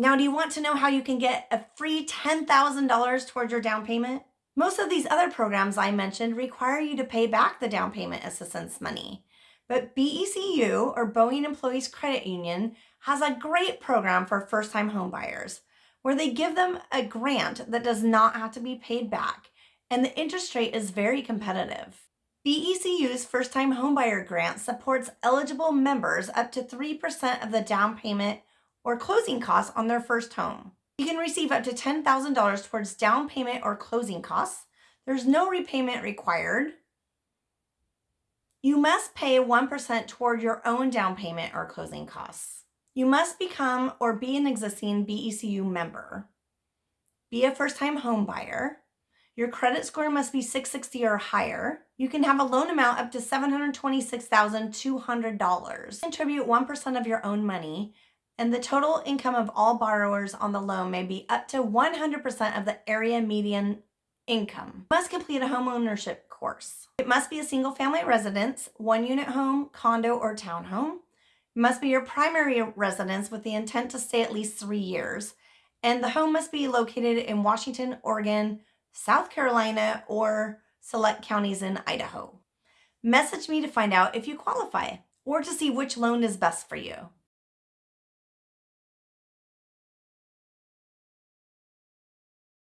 Now, do you want to know how you can get a free $10,000 towards your down payment? Most of these other programs I mentioned require you to pay back the down payment assistance money. But BECU, or Boeing Employees Credit Union, has a great program for first time homebuyers where they give them a grant that does not have to be paid back, and the interest rate is very competitive. BECU's first time homebuyer grant supports eligible members up to 3% of the down payment or closing costs on their first home. You can receive up to $10,000 towards down payment or closing costs. There's no repayment required. You must pay 1% toward your own down payment or closing costs. You must become or be an existing BECU member. Be a first time home buyer. Your credit score must be 660 or higher. You can have a loan amount up to $726,200. Contribute 1% of your own money and the total income of all borrowers on the loan may be up to 100% of the area median income. You must complete a homeownership course. It must be a single family residence, one unit home, condo, or townhome. It must be your primary residence with the intent to stay at least three years. And the home must be located in Washington, Oregon, South Carolina, or select counties in Idaho. Message me to find out if you qualify or to see which loan is best for you.